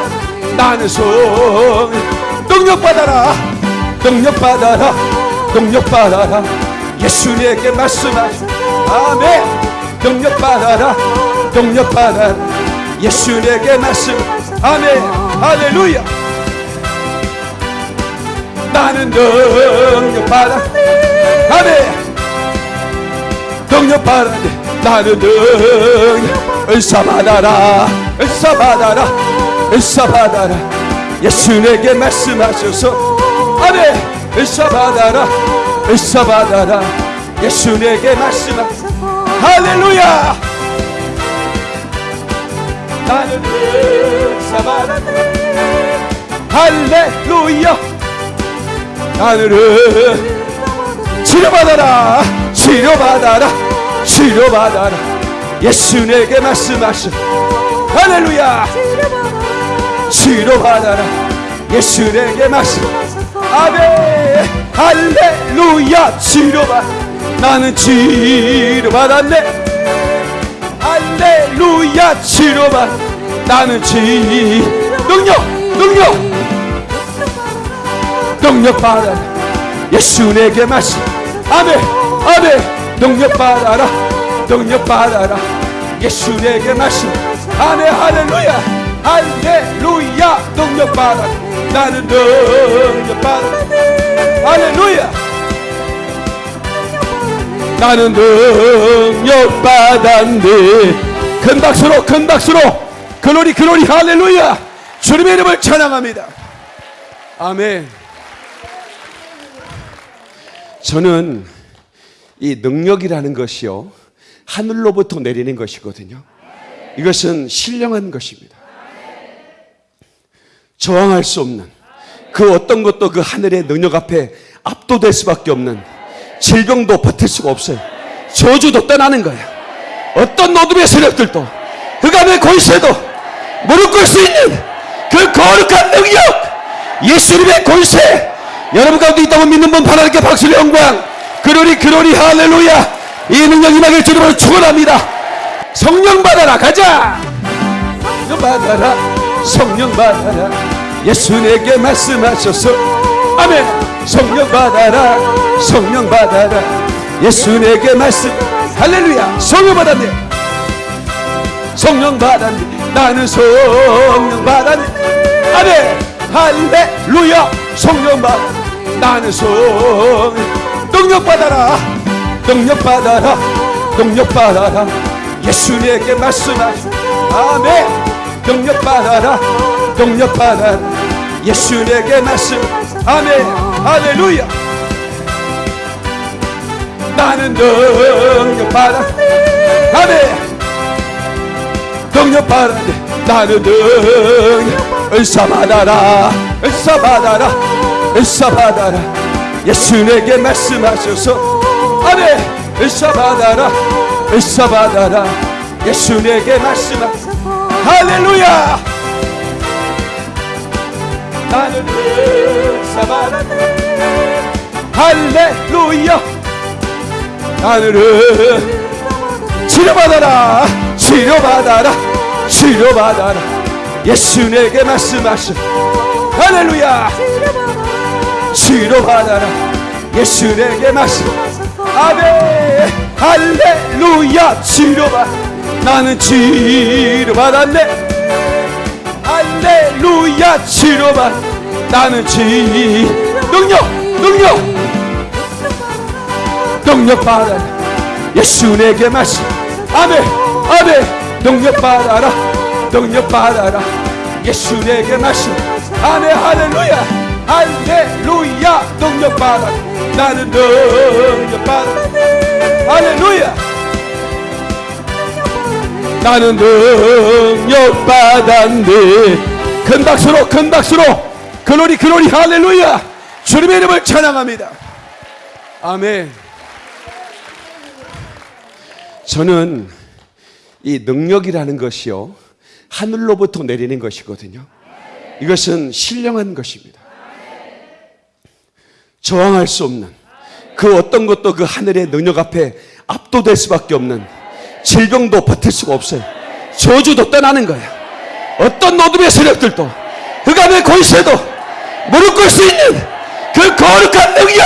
나는 성 능력 받아라. 능력 받아라. 능력 받아라. 예수 내게 말씀하시 아멘 능력 받아라 능력 받아라. 예수 내게 말씀. 아멘. 할렐루야. 나는 능력 받아. 아멘. 능력 받아 나는 능력 은사 받아라. 은사 받아라. 은사 받아라. 예수 내게 말씀하셔서. 아멘. 은사 받아라. 은사 받아라. 예수 내게 말씀하셔서 할렐루야! 나는 받아라 할렐루야! 하늘은 치료받아라! 치료받아라! 치료받아라! 예수 내게 말씀하셔 할렐루야! 치료받아라! 예수 내게 말씀! 아멘! 할렐루야! 치료받 나는 치료받았네 할렐루야 치료받 나는 치 능력 능력. 능력 받아라. 예수 내게 말씀. 아멘 아멘. 능력 받아라. 능력 받아라. 예수 내게 말씀. 아멘 할렐루야. 할렐루야. 능력 받아 나는 능력 받아 할렐루야 나는 능력 받았네. 큰 박수로 큰 박수로. 글로리 글로리. 할렐루야. 주님의 이름을 찬양합니다. 아멘. 저는 이 능력이라는 것이요 하늘로부터 내리는 것이거든요. 이것은 신령한 것입니다. 저항할 수 없는 그 어떤 것도 그 하늘의 능력 앞에 압도될 수밖에 없는 질병도 버틸 수가 없어요. 저주도 떠나는 거예요. 어떤 노둠의 세력들도 흑암의 권세도 무릎 꿇을 수 있는 그 거룩한 능력 예수님의 권세. 여러분 가운데 있다고 믿는 분 하나님께 박수를 영광. 그러리 그러리 할렐루야. 이 능력 임하길 주님으로 축원합니다. 성령 받아라. 가자. 성령 받아라. 성령 받아라. 예수 내게 말씀하셔서. 아멘 성령 받아라. 성령 받아라. 예수 내게 말씀. 할렐루야. 성령 받았네. 성령 받았네. 나는 성령 받았네. 아멘. 할렐루야. 성령 받아 나는 손 능력 받아라. 능력 받아라. 능력 받아라. 예수 내게 말씀하시 아멘. 능력 받아라. 능력 받아라. 예수 내게 말씀. 아멘 할렐루야 나는 능력 받아 아멘. 능력 받았네 나는 나는 받았네 할렐루야. 나는 치료받아라. 치료받아라. 치료받아라. 예수 내게 말씀하셔 할렐루야. 치료받아라. 예수 내게 말씀. 아멘. 할렐루야. 치료받. 나는 치료받았네 할렐루야 치료받. 나는 치 능력 능력. 능력 받아라. 예수 내게 말씀 아멘 아멘. 능력 받아라. 능력 받아라. 예수 내게 말씀 아멘 할렐루야. 할렐루야. 능력 받아라. 나는 능력 받아라 할렐루야 나는 능력 받았네. 큰 박수로 큰 박수로. 글로리 글로리. 할렐루야. 주님의 이름을 찬양합니다. 아멘. 저는 이 능력이라는 것이요 하늘로부터 내리는 것이거든요. 이것은 신령한 것입니다. 저항할 수 없는 그 어떤 것도 그 하늘의 능력 앞에 압도될 수밖에 없는 질병도 버틸 수가 없어요. 저주도 떠나는 거예요. 어떤 어둠의 세력들도 흑암의 권세도 무릎 꿇을 수 있는 그 거룩한 능력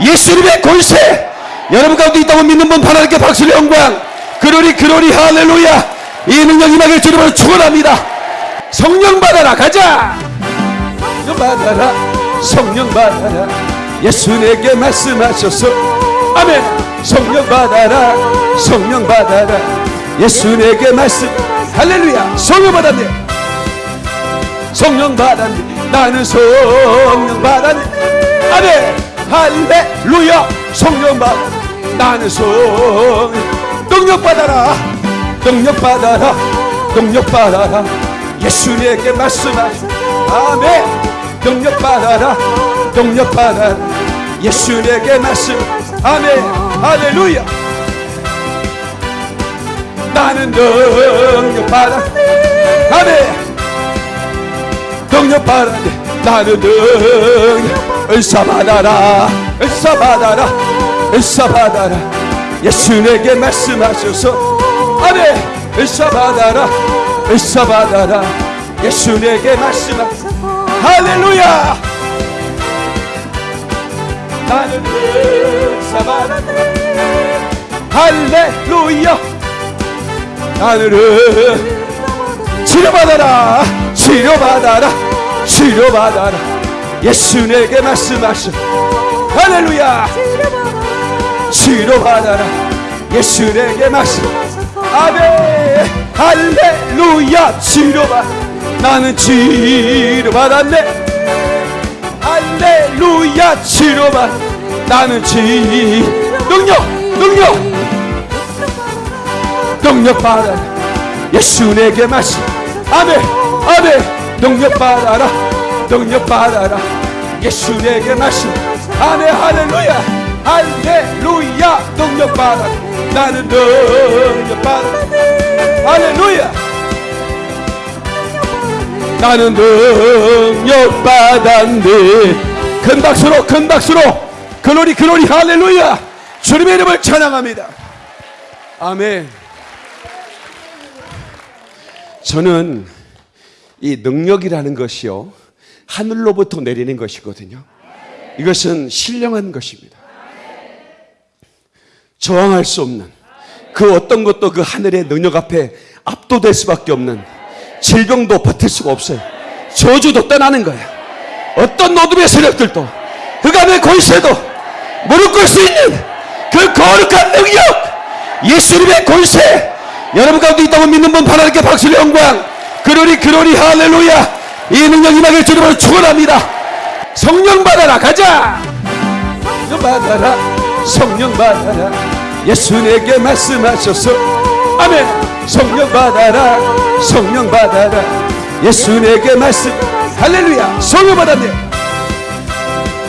예수님의 권세. 여러분 가운데 있다고 믿는 분 하나님께 박수를 영광. 그러리 그러리 할렐루야. 이 능력 임하길 주님으로 축원합니다. 성령 받아라. 가자. 성령 받아라. 성령 받아라. 예수 내게 말씀하셔서 아멘. 성령 받아라. 성령 받아라. 예수 내게 말씀. 할렐루야. 성령 받았네. 성령 받았네. 나는 성령 받았네. 아멘. 할렐루야. 성령 받 나는 성 능력 받아라. 능력 받아라. 능력 받아라. 예수 내게 말씀하시 아멘. 능력 받아라. 능력 받아라. 예수 내게 말씀 아멘. 할렐루야. 나는 능력 받아. 아멘. 능력 받았네. 나는 능력 은사 받아라. 은사 받아라. 은사 받아라. 예수 내게 말씀하셔서. 아멘. 은사 받아라. 은사 받아라. 예수 내게 말씀하셔서. 할렐루야. 나는 은 사 받았네 할렐루야. 나는 치료받아라 치료받아라 치료받아라. 예수 내게 말씀하셔 할렐루야. 치료받아라. 예수 내게 말씀. 아멘. 할렐루야. 치료받. 나는 치료받았네. 할렐루야. 치료받 나는 치 능력 능력. 능력 받아라. 예수 내게 말씀 아멘 아멘. 능력 받아라. 능력 받아라. 예수 내게 말씀 아멘 할렐루야. 할렐루야. 능력 받아라. 나는 능력 받아라. 할렐루야. 나는 능력 받았네 큰 박수로 큰 박수로 글로리 글로리 할렐루야! 주님의 이름을 찬양합니다. 아멘. 저는 이 능력이라는 것이요 하늘로부터 내리는 것이거든요. 이것은 신령한 것입니다. 저항할 수 없는 그 어떤 것도 그 하늘의 능력 앞에 압도될 수밖에 없는 질병도 버틸 수가 없어요. 저주도 떠나는 거예요. 어떤 어둠의 세력들도 흑암의 권세도 무릎 꿇을 수 있는 그 거룩한 능력 예수님의 권세. 여러분 가운데 있다고 믿는 분 하나님께 박수를 영광. 그러리 그러리 할렐루야. 이 능력 임하길 주님으로 축원합니다. 성령 받아라. 가자. 성령 받아라. 성령 받아라. 예수 내게 말씀하셔서. 아멘. 성령 받아라. 성령 받아라. 예수 내게 말씀. 할렐루야. 성령 받았네.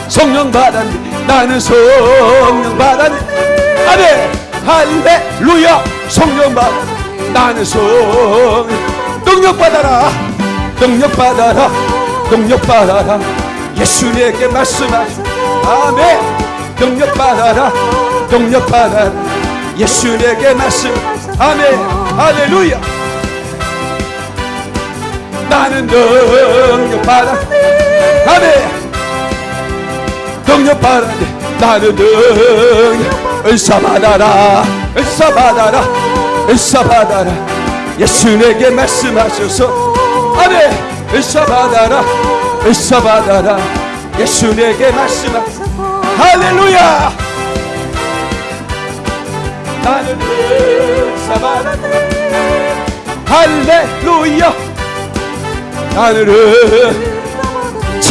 성령 받았네 나는 성령 받았네 아멘. 할렐루야. 성령 받았네 나는 성 능력 받아라. 능력 받아라. 능력 받아라. 예수 내게 말씀하시 아멘. 능력 받아라. 능력 받아라. 예수 내게 말씀. 아멘. 할렐루야. 나는 능력 받아. 아멘 능력 받아 나는 능력 은사 받아라 은사 받아라 은사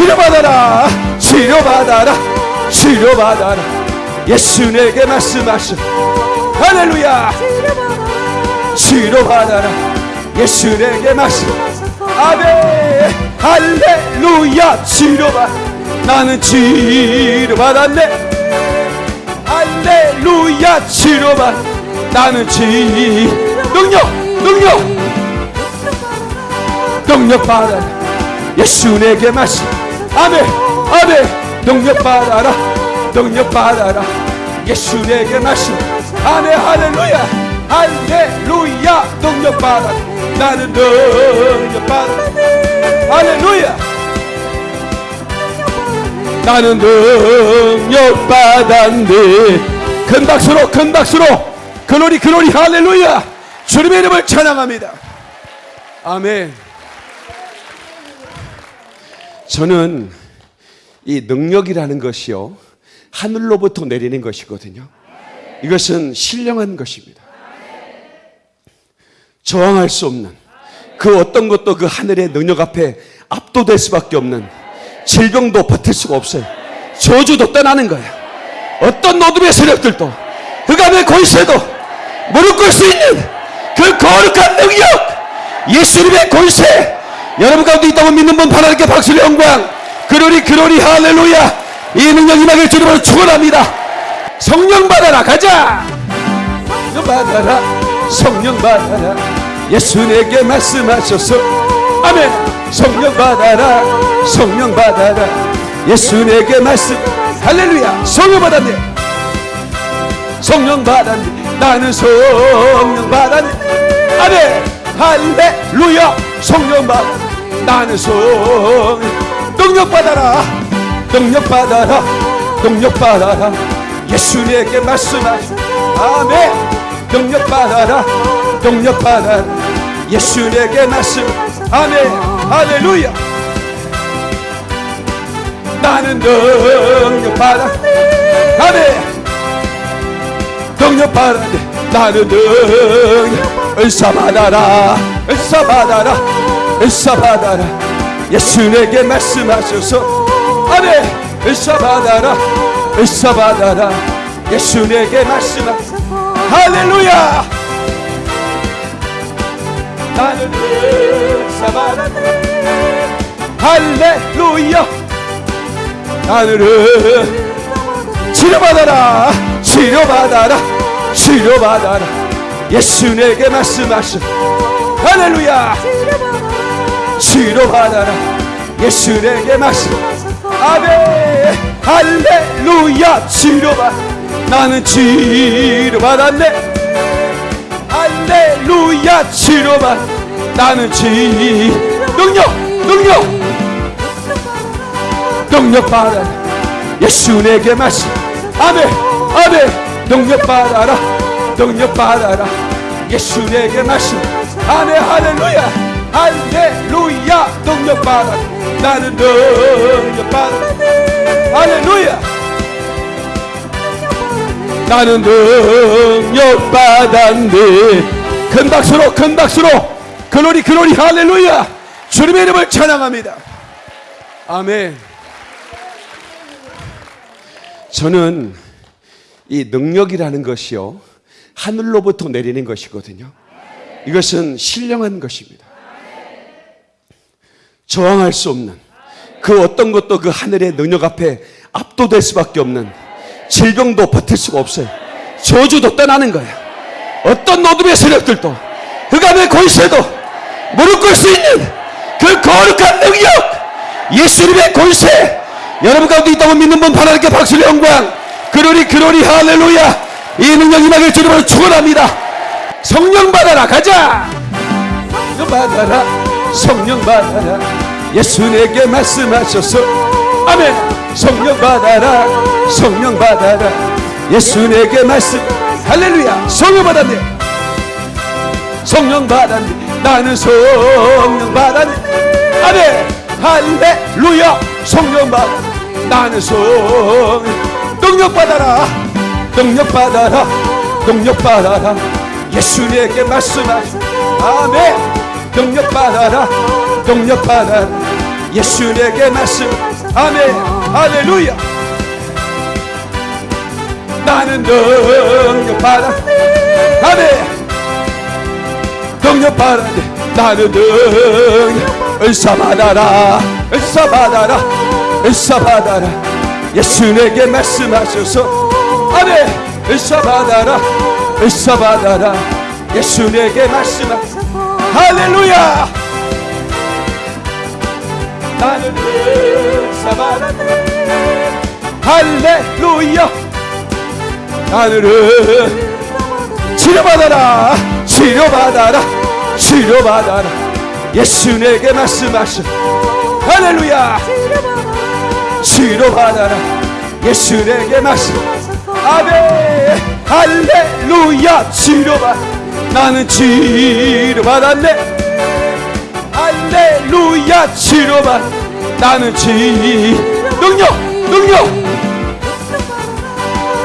치료받아라. 치료받아라. 치료받아라. 예수 내게 말씀하셔 할렐루야. 치료받아라. 예수 내게 말씀. 아멘. 할렐루야. 치료받. 나는 치료받았네. 할렐루야. 치료받. 나는 치 능력 능력. 능력 받아라. 예수 내게 말씀 아멘 아멘. 능력 받아라 능력 받아라. 예수 내게 말씀 아멘 할렐루야. 할렐루야. 능력 받아 나는 능력 받아 할렐루야. 나는 능력 받았네. 큰 박수로 큰 박수로. 글로리 글로리. 할렐루야. 주님의 이름을 찬양합니다. 아멘 저는 이 능력이라는 것이요 하늘로부터 내리는 것이거든요. 이것은 신령한 것입니다. 저항할 수 없는 그 어떤 것도 그 하늘의 능력 앞에 압도될 수밖에 없는 질병도 버틸 수가 없어요. 저주도 떠나는 거예요. 어떤 노둠의 세력들도 흑암의 권세도 무릎 꿇을 수 있는 그 거룩한 능력 예수님의 권세 여러분 가운데 있다고 믿는 분 하나님께 박수를 영광. 그러리 그러리 할렐루야. 이 능력 임하길 주님으로 축원합니다. 성령 받아라. 가자. 성령 받아라. 성령 받아라. 예수 내게 말씀하셔서. 아멘. 성령 받아라. 성령 받아라. 예수 내게 말씀. 할렐루야. 성령 받았네. 성령 받았네. 나는 성령 받았네. 아멘. 할렐루야 성령 받아 나는 성. 능력 받아라. 능력 받아라. 능력 받아라. 예수 내게 말씀하시 아멘. 능력 받아라. 능력 받아라. 예수 내게 말씀. 아멘. 할렐루야. 나는 능력 받아. 아멘. 능력 받아 나는 능력 받아라 은사 받아라 예수 내게 말씀하셔서 아멘. 은사 받아라 예수 내게 말씀하셔서 할렐루야. 나는 받아라 할렐루야. 하늘은 치료받아라. 치료받아라. 치료받아라 예수 내게 말씀하셔. 할렐루야. 치료받아라. 예수 내게 말씀. 아멘. 할렐루야. 치료받 나는 치료받았네 할렐루야. 치료받 나는 치 능력 능력. 능력 받아라. 예수 내게 말씀. 아멘. 아멘. 능력 받아라 능력 받아라. 예수 내게 말씀 아멘 할렐루야. 할렐루야. 능력 받아 나는 능력 받아 할렐루야. 나는 능력 받았네. 큰 박수로 큰 박수로. 글로리 글로리 할렐루야. 주님의 이름을 찬양합니다. 아멘. 저는 이 능력이라는 것이요. 하늘로부터 내리는 것이거든요. 이것은 신령한 것입니다. 저항할 수 없는 그 어떤 것도 그 하늘의 능력 앞에 압도될 수밖에 없는 질병도 버틸 수가 없어요. 저주도 떠나는 거예요. 어떤 어둠의 세력들도 흑암의 권세도 무릎 꿇을 수 있는 그 거룩한 능력 예수님의 권세 여러분 가운데 있다고 믿는 분 하나님께 박수를 영광 그러리 그러리 할렐루야 이 능력 임하길 주님으로 축원합니다. 성령 받아라 가자! 성령 받아라 성령 받아라. 예수 내게 말씀하셔서 아멘! 성령 받아라 성령 받아라. 예수 내게 말씀 할렐루야! 성령 받았네. 성령 받았네. 나는 성령 받았네. 아멘! 할렐루야! 성령 받았네 나는 성령 능력 받아라 능력 받아라. 능력 받아라. 예수 내게 말씀하시 아멘. 능력 받아라. 능력 받아라. 예수 내게 말씀. 아멘. 할렐루야. 나는 능력 받아. 아멘. 능력 받아 나는 능력 은사 받아라. 은사 받아라. 은사 받아라. 예수 내게 말씀하셔서 아멘 은사 받아라 은사 받아라 예수 내게 말씀하셔서 할렐루야 나는 은사 받아라 할렐루야 하늘은 치료받아라 치료받아라 치료받아라 예수 내게 말씀하셔 할렐루야 치료받아라 예수 내게 말씀 아멘. 할렐루야. 치료받 나는 치료받았네. 할렐루야. 치료받 나는 치 능력 능력.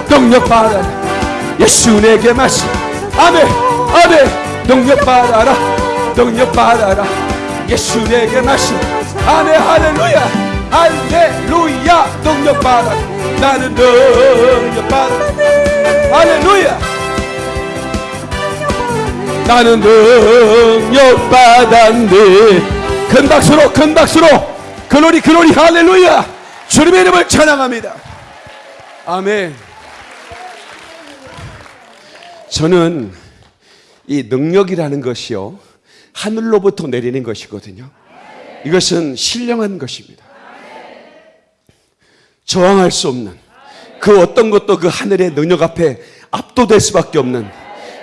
능력 받아라. 예수 내게 말씀 아멘. 아멘. 능력 받아라. 능력 받아라. 예수 내게 말씀 아멘. 할렐루야 할렐루야 능력 받아라 나는 능력 받아라 할렐루야. 나는 능력 받았네 큰 박수로 큰 박수로. 글로리 글로리 할렐루야. 주님의 이름을 찬양합니다. 아멘. 저는 이 능력이라는 것이요 하늘로부터 내리는 것이거든요. 이것은 신령한 것입니다. 저항할 수 없는 그 어떤 것도 그 하늘의 능력 앞에 압도될 수밖에 없는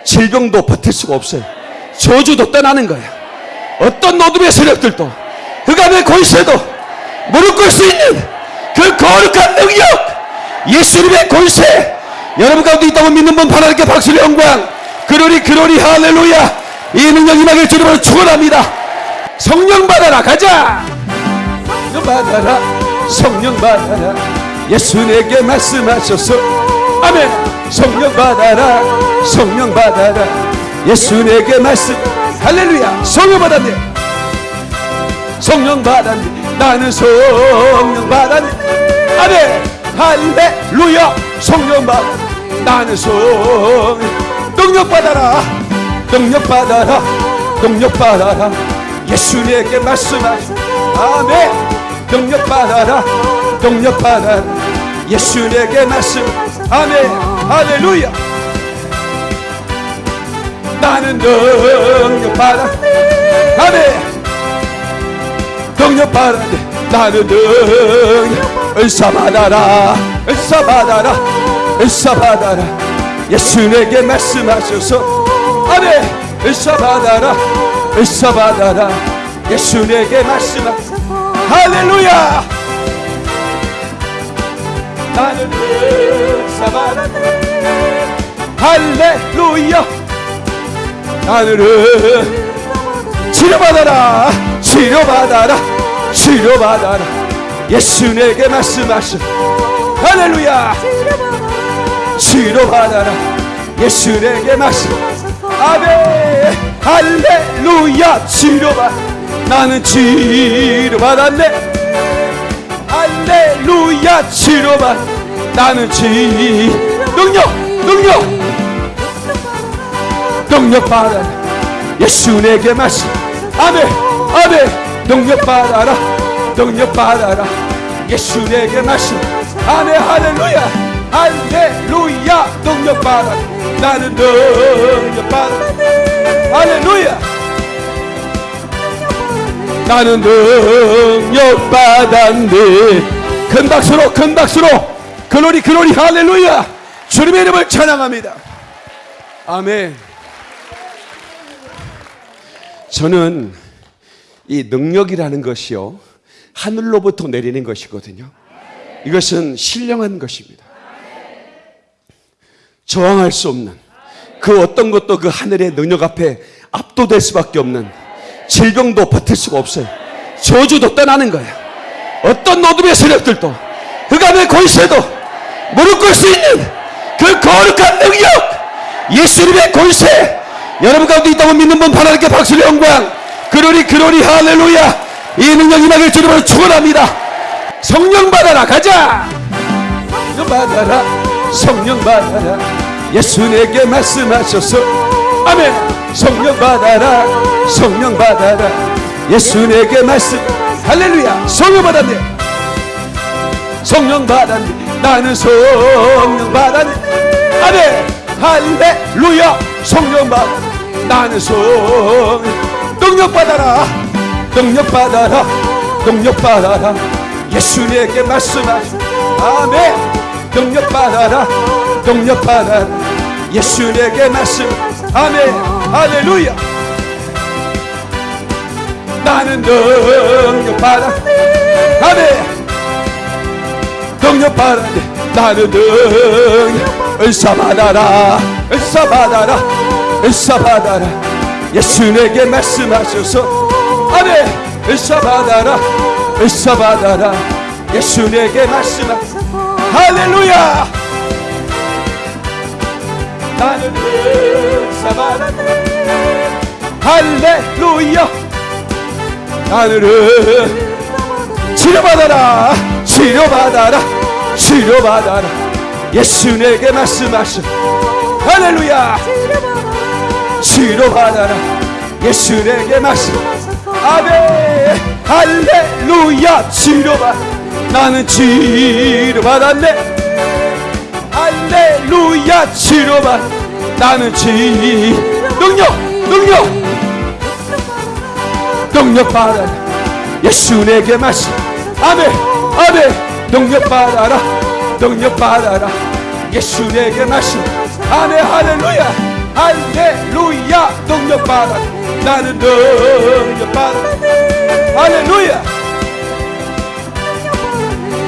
질병도 버틸 수가 없어요. 저주도 떠나는 거예요. 어떤 어둠의 세력들도 흑암의 권세도 무릎 꿇을 수 있는 그 거룩한 능력 예수님의 권세 여러분 가운데 있다고 믿는 분 하나님께 박수를 영광. 그러리 그러리 할렐루야. 이 능력 임하길 주님으로 축원합니다. 성령 받아라 가자. 받아라 성령 받아라 예수 내게 말씀하셔서 아멘. 성령 받아라. 성령 받아라. 예수 내게 말씀. 할렐루야. 성령 받았네. 성령 받았네. 나는 성령 받았네. 아멘. 할렐루야. 성령 받 나는 성령. 능력 받아라. 능력 받아라. 능력 받아라. 예수 내게 말씀하시 아멘. 능력 받아라 받아라 예수 내게 말씀. 아멘. 할렐루야. 나는 받아 아멘. 받아 나는 능력. 은사 받아라. 은사 받아라. 은사 받아라. 예수 내게 말씀하셔서. 아멘. 은사 받아라. 은사 받아라. 예수 내게 말씀하셔서. 할렐루야 나는 받아라 할렐루야. 하늘은 치료받아라. 치료받아라. 치료받아라. 예수 내게 말씀하셔 할렐루야. 치료받아라. 예수 내게 말씀. 아멘. 할렐루야. 치료받. 나는 치료받았네 할렐루야 치료받 나는 치 능력 능력. 능력 받아 예수 내게 말씀. 아멘 아멘. 능력 받아라. 능력 받아라. 예수 내게 말씀. 아멘 할렐루야. 할렐루야. 능력 받아 나는 능력 받아 할렐루야. 나는 능력 받았네 큰 박수로 큰 박수로. 글로리 글로리. 할렐루야. 주님의 이름을 찬양합니다. 아멘. 저는 이 능력이라는 것이요 하늘로부터 내리는 것이거든요. 이것은 신령한 것입니다. 저항할 수 없는 그 어떤 것도 그 하늘의 능력 앞에 압도될 수밖에 없는 질병도 버틸 수가 없어요. 저주도 떠나는 거예요. 어떤 노둠의 세력들도 흑암의 권세도 무릎 꿇을 수 있는 그 거룩한 능력 예수님의 권세 여러분 가운데 있다고 믿는 분 하나님께 박수를 영광. 그러리 그러리 할렐루야. 이 능력 임하길 주님으로 축원합니다. 성령 받아라. 가자. 성령 받아라. 성령 받아라. 예수 내게 말씀하셔서. 아멘. 성령 받아라. 성령 받아라. 예수 내게 말씀 할렐루야. 성령 받았네. 성령 받았네. 나는 성령 받았네. 아멘. 할렐루야. 성령 받 나는 성 능력 받아라. 능력 받아라. 능력 받아라. 예수 내게 말씀하시 아멘. 능력 받아라. 능력 받아라. 예수 내게 말씀. 아멘. 할렐루야 나는 능력 받아 아멘. 능력 받아 나는 능력 은사 받아라. 은사 받아라. 은사 받아라. 예수 내게 말씀하셔서. 아멘. 은사 받아라. 은사 받아라. 예수 내게 말씀하셔서. 할렐루야. 나는 은사 받아라. 할렐루야 하늘은 치료받아라 치료받아라 치료받아라. 예수 내게 말씀하시. 할렐루야. 치료받아라. 예수 내게 말씀. 아멘. 할렐루야. 치료받. 나는 치료받았네. 할렐루야. 치료받. 나는 치 능력 능력 능력 받아라. 예수 내게 말씀 아멘. 아멘. 능력 받아라. 능력 받아라. 예수 내게 말씀 아멘. 할렐루야. 할렐루야. 능력 받아 나는 능력 받아 할렐루야.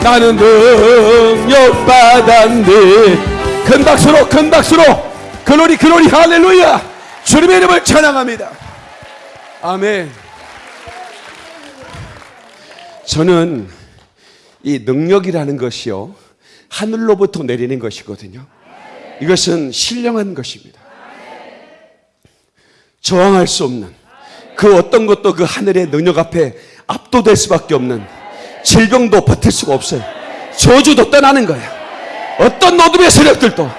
나는 능력 받았네 큰 박수로 큰 박수로. 글로리 글로리 할렐루야. 주님의 이름을 찬양합니다. 아멘 저는 이 능력이라는 것이요 하늘로부터 내리는 것이거든요. 이것은 신령한 것입니다. 저항할 수 없는 그 어떤 것도 그 하늘의 능력 앞에 압도될 수밖에 없는 질병도 버틸 수가 없어요. 저주도 떠나는 거예요. 어떤 노둠의 세력들도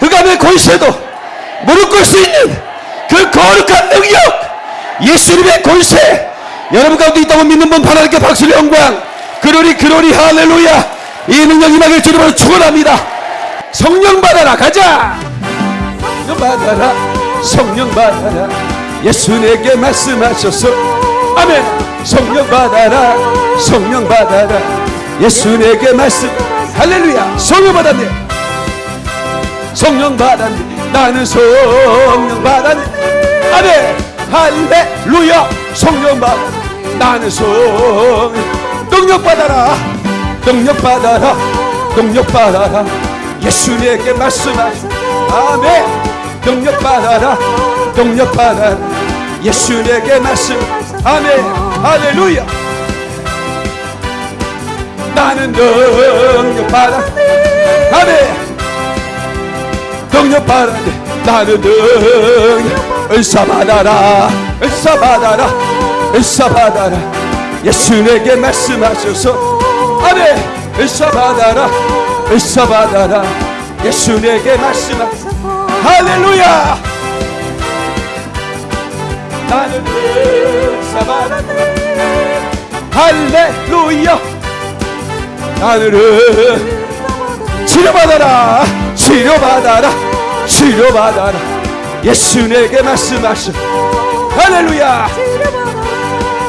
흑암의 권세도 무릎 꿇을 수 있는 그 거룩한 능력 예수님의 권세 여러분 가운데 있다고 믿는 분 하나님께 박수를 영광. 그러리 그러리 할렐루야. 이 능력 임하길 주님으로 축원합니다. 성령 받아라. 가자. 성령 받아라. 성령 받아라. 예수 내게 말씀하셔서. 아멘. 성령 받아라. 성령 받아라. 예수 내게 말씀. 할렐루야. 성령 받았네. 성령 받았네. 나는 성령 받았네. 아멘. 할렐루야. 성령 받나 는성 능력 받아라. 능력 받아라. 능력 받아라. 예수 내게 말씀하시 아멘. 능력 받아라. 능력 받아라. 예수 내게 말씀. 아멘. 할렐루야. 나는 능력 받아. 아멘. 능력 받아 나는 능력 은사 받아라. 은사 받아라 은사 받아라 예수 내게 말씀하셔서 아멘 은사 받아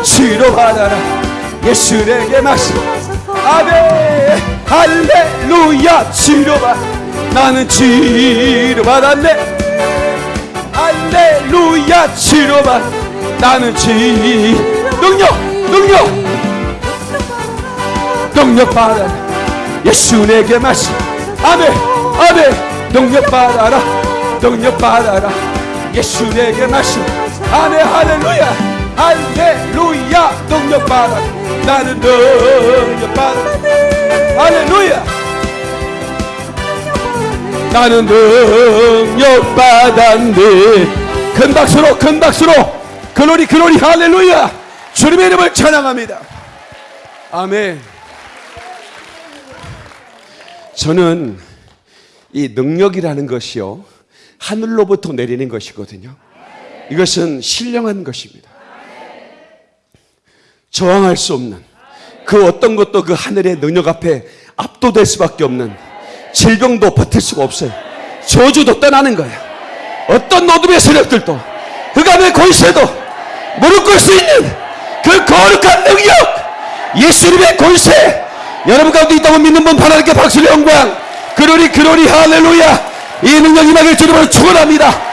라 은사 받아라. 예수 내게 나는 은사 받았네 할렐루야. 나는 치료받아라 치료받아라 예수 내게 말씀하셔 할렐루야. 아멘 할렐루야 치료받 나는 나는 치 능력 능력. 능력 받아라. 예수 내게 말씀. 아멘. 아멘. 능력 받아라. 능력 받아라. 예수 내게 말씀. 아멘. 할렐루야 할렐루야 능력 받아라 나는 능력 받아라 할렐루야. 나는 능력 받았네. 큰 박수로 큰 박수로. 글로리 글로리 할렐루야. 주님의 이름을 찬양합니다. 아멘. 저는 이 능력이라는 것이요 하늘로부터 내리는 것이거든요. 이것은 신령한 것입니다 저항할 수 없는 그 어떤 것도 그 하늘의 능력 앞에 압도될 수밖에 없는 질병도 버틸 수가 없어요. 저주도 떠나는 거예요. 어떤 어둠의 세력들도 흑암의 권세도 무릎 꿇을 수 있는 그 거룩한 능력 예수님의 권세 여러분 가운데 있다고 믿는 분 하나님께 박수를 영광. 그러리 그러리 할렐루야. 이 능력 임하길 주님으로 축원합니다